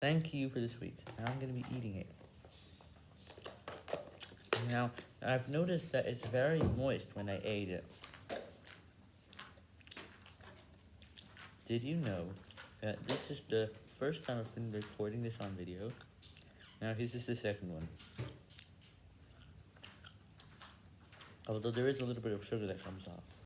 Thank you for the sweets. Now I'm gonna be eating it. Now, I've noticed that it's very moist when I ate it. Did you know that this is the first time I've been recording this on video? Now, this is the second one. Although there is a little bit of sugar that comes off.